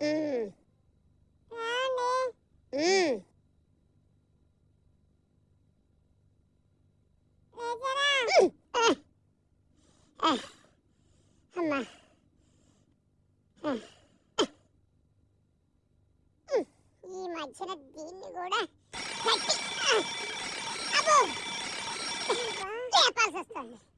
응. 응. 엄마. 아. 아. 아. 이 마치라 니니고라. 아부. 이거. 꽤 빠졌어.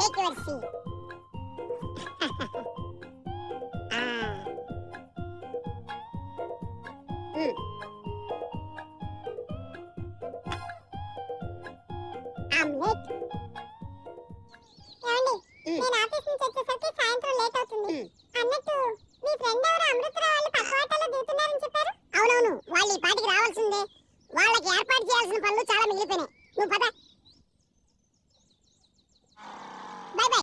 take your seat. ah. Mm. Omelette. ఏమండి నేను office నుంచి వచ్చేసరికి సాయంత్రం లేట్ అవుతుంది. అన్నట్టు మీ ఫ్రెండ్ ఎవరు అమృతరావు వాళ్ళు పక్క వాటాలో దిగుతున్నారని చెప్పారు? అవునవును. వాళ్ళు ఈ పాటికి రావాల్సిందే. వాళ్ళకి ఏర్పాటు చేయాల్సిన పనులు చాలా మిగిలిపోయినాయి. నువ్వు పద.